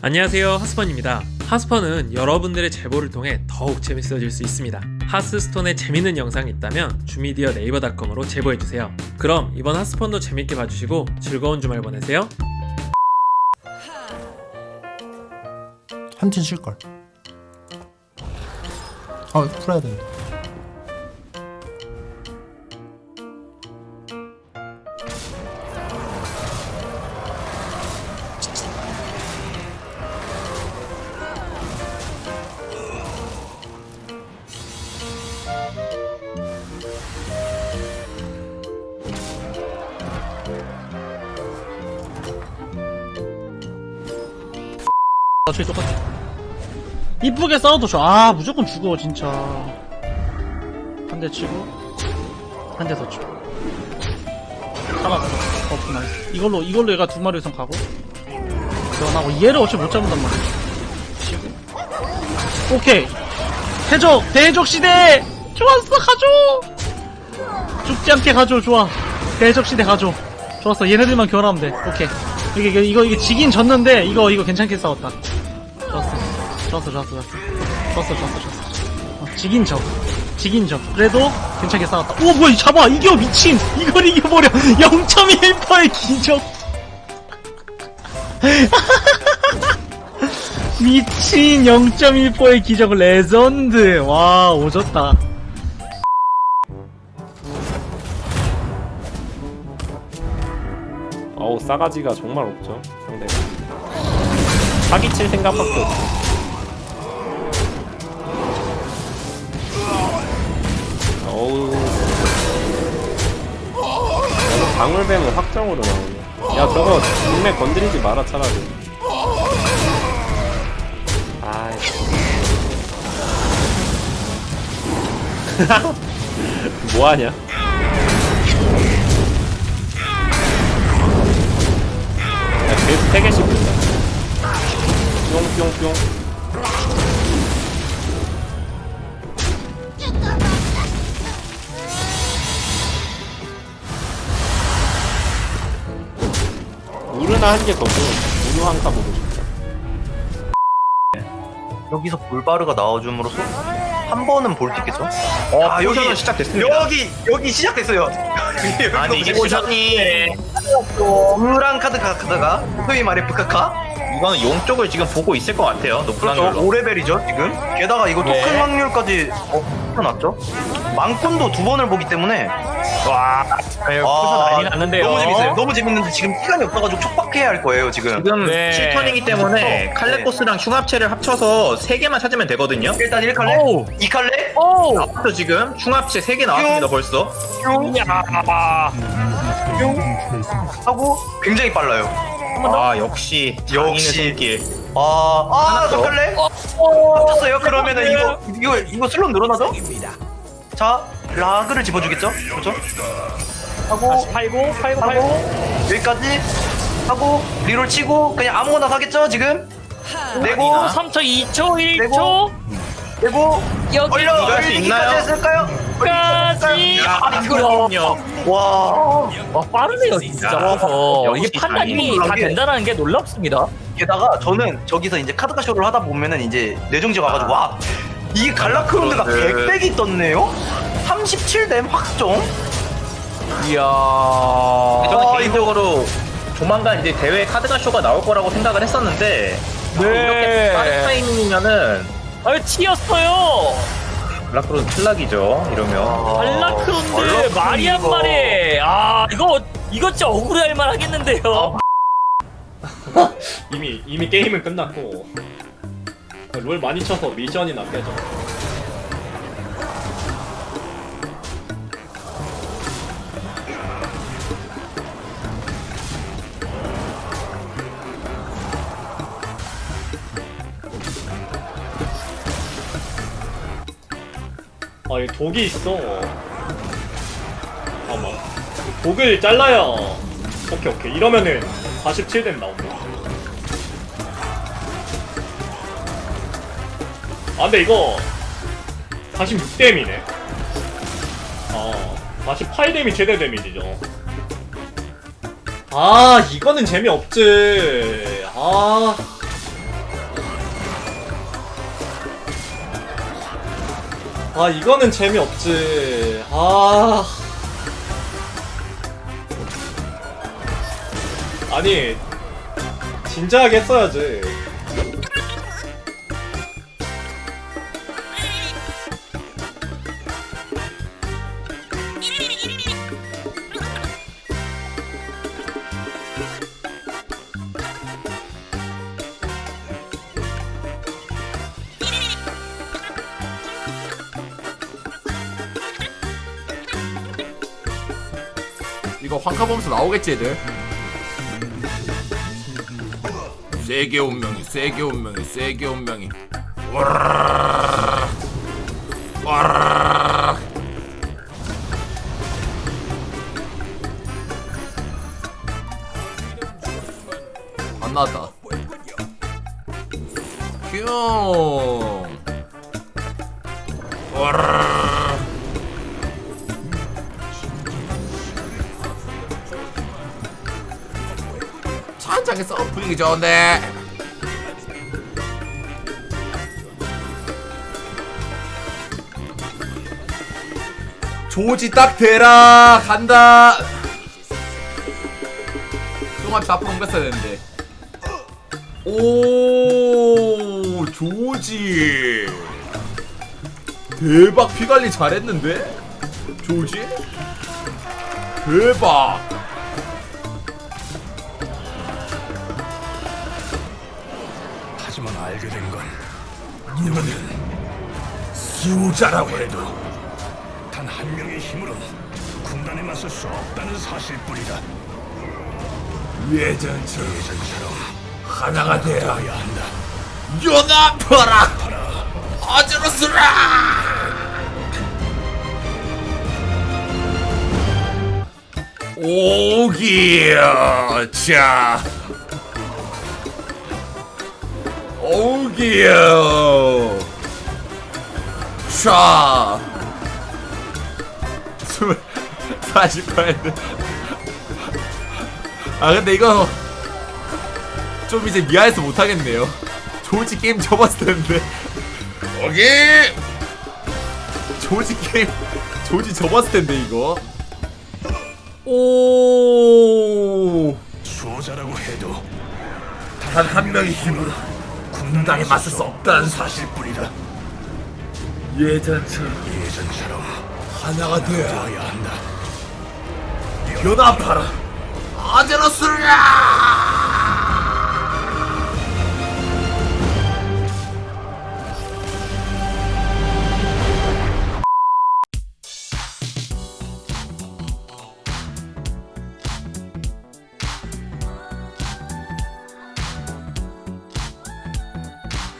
안녕하세요 하스펀입니다. 하스펀은 여러분들의 제보를 통해 더욱 재밌어질 수 있습니다. 하스스톤에 재밌는 영상이 있다면 주미디어 네이버닷컴으로 제보해주세요. 그럼 이번 하스펀도 재밌게 봐주시고 즐거운 주말 보내세요. 한팀 쉴걸. 아 풀어야 된다 어차피 똑같아. 이쁘게 싸워도 줘. 아, 무조건 죽어, 진짜. 한 대 치고, 한 대 더 치고. 잡았어. 어, 나이스. 이걸로, 이걸로 얘가 두 마리 이상 가고. 그러나고 얘를 어차피 못 잡는단 말이야. 오케이. 대적 시대! 좋았어, 가줘! 죽지 않게 가줘, 좋아. 대적 시대 가줘. 좋았어, 얘네들만 교환하면 돼. 오케이. 이게, 이거, 이게 지긴 졌는데, 이거, 이거 괜찮게 싸웠다. 좋았어. 좋았어, 좋았어, 좋았어. 좋았어, 좋았어, 좋았어. 어, 지긴 적. 지긴 적. 그래도 괜찮게 싸웠다. 오, 뭐야, 잡아! 이겨, 미친! 이걸 이겨버려! 0.1%의 기적! 미친 0.1%의 기적 레전드! 와, 오졌다. 어우 싸가지가 정말 없죠 상대가 사기칠 생각밖에 없어. 어우. 방울뱀은 확정으로 나오네. 야 저거 눈매 건드리지 마라 차라리. 아이. 뭐하냐? 야, 계속 세 개씩 든다. 뿅뿅뿅. 우르나 한개더 줘. 우르 한카 보고 싶다. 여기서 볼바르가 나와줌으로써 한 번은 볼 수 있겠죠? 아 여기 시작됐습니다. 여기 여기 시작됐어요. 아니 이게 시작이 우랑 카드 카드가 소위 말해 부카카 이거는 용 쪽을 지금 보고 있을 것 같아요. 높은 그렇죠 확률로. 5레벨이죠 지금 게다가 이거 네. 토큰 확률까지 어, 놨죠 망콘도 두 번을 보기 때문에 와, 아, 난리 났는데요. 너무 재밌어요 너무 재밌는데 지금 시간이 없어가지고 촉박해야 할 거예요 지금 지금 네. 7턴이기 때문에 네. 칼레코스랑 흉합체를 합쳐서 3개만 찾으면 되거든요. 일단 1칼레 오우. 2칼레 앞서 지금 흉합체 3개 나왔습니다, 벌써. 뿅 하고 굉장히 빨라요 아, 역시 역시. 손길. 아, 아, 하나 더. 삭갈래? 쳤어요. 그러면은 이거 이거 이거 슬롯 늘어나죠? 자, 라그를 집어주겠죠? 그렇죠? 하고 팔고, 팔고, 하고 여기까지 하고 리롤 치고 그냥 아무거나 사겠죠? 지금 내고 3초, 2초, 1초, 내고 여기 얼리기까지 있나요? 했을까요? 까지. 아, 그럼요. 와 와, 빠르네요, 진짜. 어, 역시 이게 판단이 장인. 다 된다는 게 놀랍습니다. 게다가 저는 저기서 이제 카드가 쇼를 하다 보면은 이제 뇌정지 와가지고 와 이게 갈라크론드가 네. 100백이 떴네요? 37댐 확정? 이야. 저는 아, 개인적으로 조만간 이제 대회 카드가 쇼가 나올 거라고 생각을 했었는데 네. 이렇게 빠른 타이밍이면은 아유, 튀었어요. 블락크론 탈락이죠. 이러면. 발라크론드, 말이 한 마리. 아, 이거, 이거 진짜 억울해 할만 하겠는데요. 이미, 이미 게임은 끝났고. 롤 많이 쳐서 미션이나 깨져. 아, 이 독이 있어. 잠깐만. 이 독을 잘라야. 오케이, 오케이. 이러면은 47댐 나온다. 아 근데 이거 46댐이네 어 48댐이 최대 데미지죠 아 이거는 재미없지 아 아 이거는 재미없지. 아. 아니 진지하게 했어야지 이거 황카 보면서 나오겠지 애들 세계 운명이 세계 운명이 세계 운명이. 안 나왔다 뿅 와르르 르. 찬장에서 분위기 좋은데. 조지 딱 대라. 간다. 똥합시 앞으로 옮겼어야 되는데. 오 조지. 대박. 피관리 잘했는데? 조지? 대박 하지만 알게 된건 너는 수호자라고 해도 단 한 명의 힘으로는 군단에 맞설 수 없다는 사실뿐이다. 예전처럼 예전처럼 하나가 되어야 한다. 연합하라 아즈로스라 오기야 자 오기야 자 스물 사십 파인드 아 근데 이거 좀 이제 미안해서 못하겠네요. 조지 게임 접었을 텐데. 오케이. 조지 게임 조지 접었을 텐데 이거. 오. 수호자라고 해도 단 한 명의 힘으로 군단에 맞설 수 없다는 사실뿐이다. 예전처럼 예전처럼 하나가 되어야 되어야 한다. 연합하라 아제로스라